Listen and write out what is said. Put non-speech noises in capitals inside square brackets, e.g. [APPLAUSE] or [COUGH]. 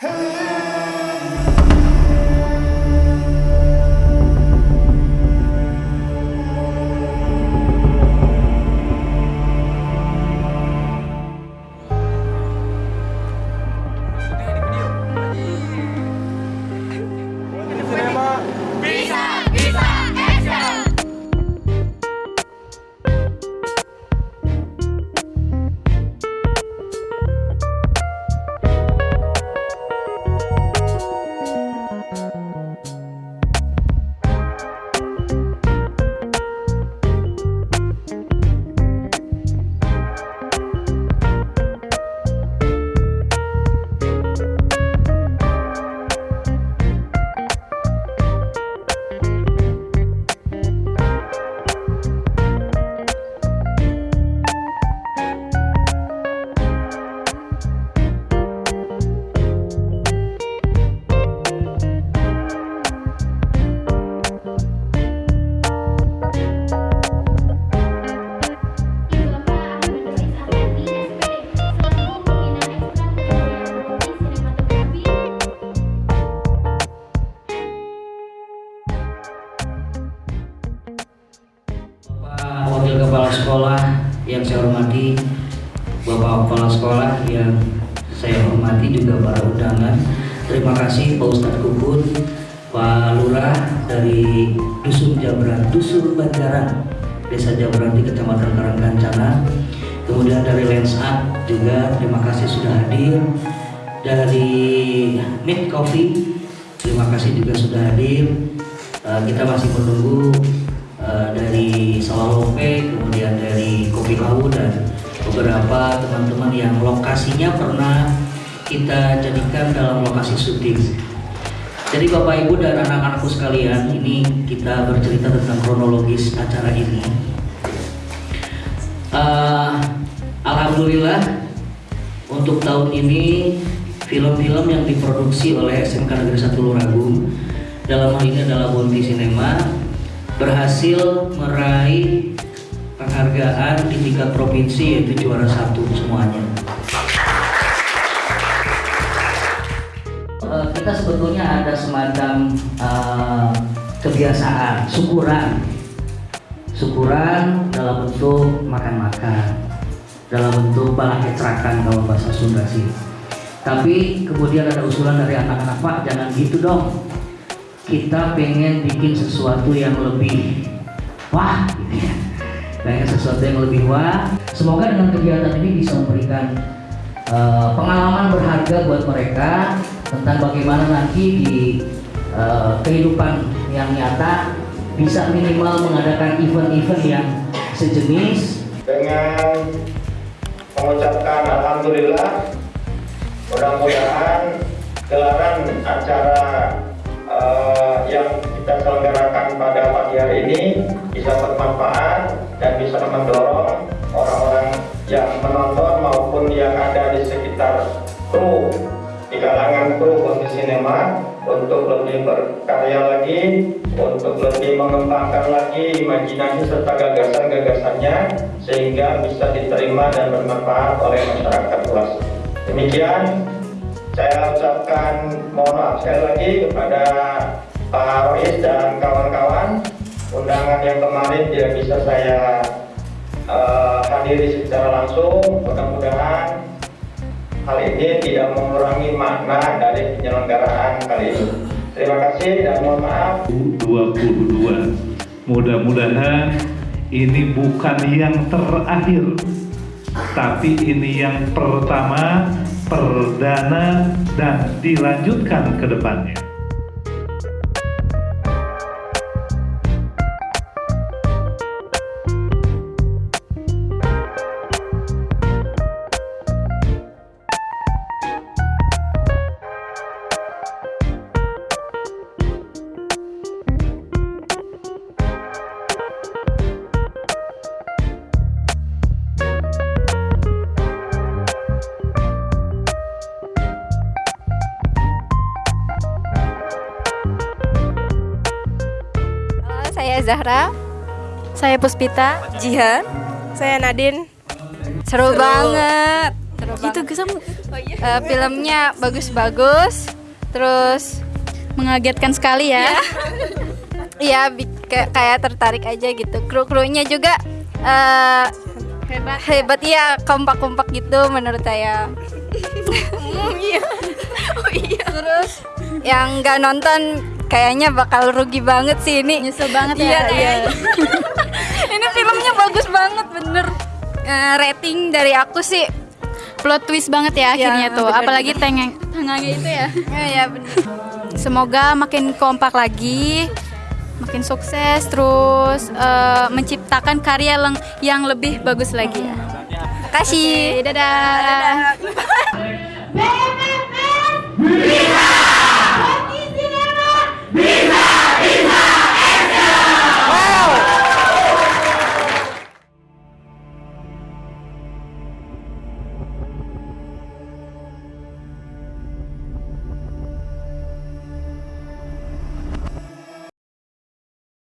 Hey! Kepala Sekolah yang saya hormati, Bapak Kepala Sekolah yang saya hormati juga para undangan. Terima kasih Pak Ustadz Kukun, Pak Lurah dari Dusun Jabran, Dusun Banjaran, Desa Jabran di Kecamatan Karangkancana. Kemudian dari Lensat juga terima kasih sudah hadir. Dari Mid Coffee, terima kasih juga sudah hadir. Uh, kita masih menunggu uh, dari Sawalope, kemudian dari Kopi Lawu dan beberapa teman-teman yang lokasinya pernah kita jadikan dalam lokasi syuting. Jadi Bapak Ibu dan anak-anakku sekalian, ini kita bercerita tentang kronologis acara ini. Uh, Alhamdulillah untuk tahun ini film-film yang diproduksi oleh SMK Negeri 1 Luragung dalam hal ini adalah Bonti Cinema berhasil meraih penghargaan di tingkat provinsi yaitu juara satu semuanya. Uh, kita sebetulnya ada semacam uh, kebiasaan syukuran, syukuran dalam bentuk makan-makan, dalam bentuk balak kecerakan kalau bahasa Sunda sih. Tapi kemudian ada usulan dari anak-anak Pak, jangan gitu dong. Kita pengen bikin sesuatu yang lebih wah, gitu ya. Pengen sesuatu yang lebih wah. Semoga dengan kegiatan ini bisa memberikan uh, pengalaman berharga buat mereka tentang bagaimana nanti di uh, kehidupan yang nyata bisa minimal mengadakan event-event yang sejenis dengan mengucapkan Alhamdulillah mudah-mudahan gelaran acara uh, yang kita selenggarakan pada pagi hari ini bisa bermanfaat dan bisa mendorong orang-orang yang menonton maupun yang ada di sekitar kru di kalangan kru Kunti Sinema untuk lebih berkarya lagi, untuk lebih mengembangkan lagi imajinasi serta gagasan-gagasannya sehingga bisa diterima dan bermanfaat oleh masyarakat luas. Demikian saya ucapkan mohon maaf sekali lagi kepada Pak Rois dan kawan-kawan undangan yang kemarin tidak bisa saya uh, hadiri secara langsung mudah-mudahan hal ini tidak mengurangi makna dari penyelenggaraan kali ini. Terima kasih dan mohon maaf. 22. Mudah-mudahan ini bukan yang terakhir, tapi ini yang pertama, perdana, dan dilanjutkan ke depannya. Saya Zahra. Saya Puspita. Jihan. Saya Nadine. Seru, banget. Seru gitu, banget. Eh, filmnya bagus-bagus. Terus Mengagetkan sekali ya. ya [LAUGHS] bi- kayak kayak tertarik aja gitu. Kru-krunya juga eh, Hebat. hebat ya, kompak-kompak gitu menurut saya. [LAUGHS] Iya. [LAUGHS] Oh iya. Terus yang nggak nonton kayaknya bakal rugi banget sih ini. Nyesel banget Iya, ya. iya. [LAUGHS] ini filmnya bagus banget bener. Eh, rating dari aku sih Plot twist banget ya Iya, akhirnya tuh. bener, Apalagi tengeng tengahnya itu ya. ya, ya bener. Semoga makin kompak lagi, makin sukses, terus eh, menciptakan karya yang, lebih bagus lagi ya. Makasih. Oke, dadah. Dadah.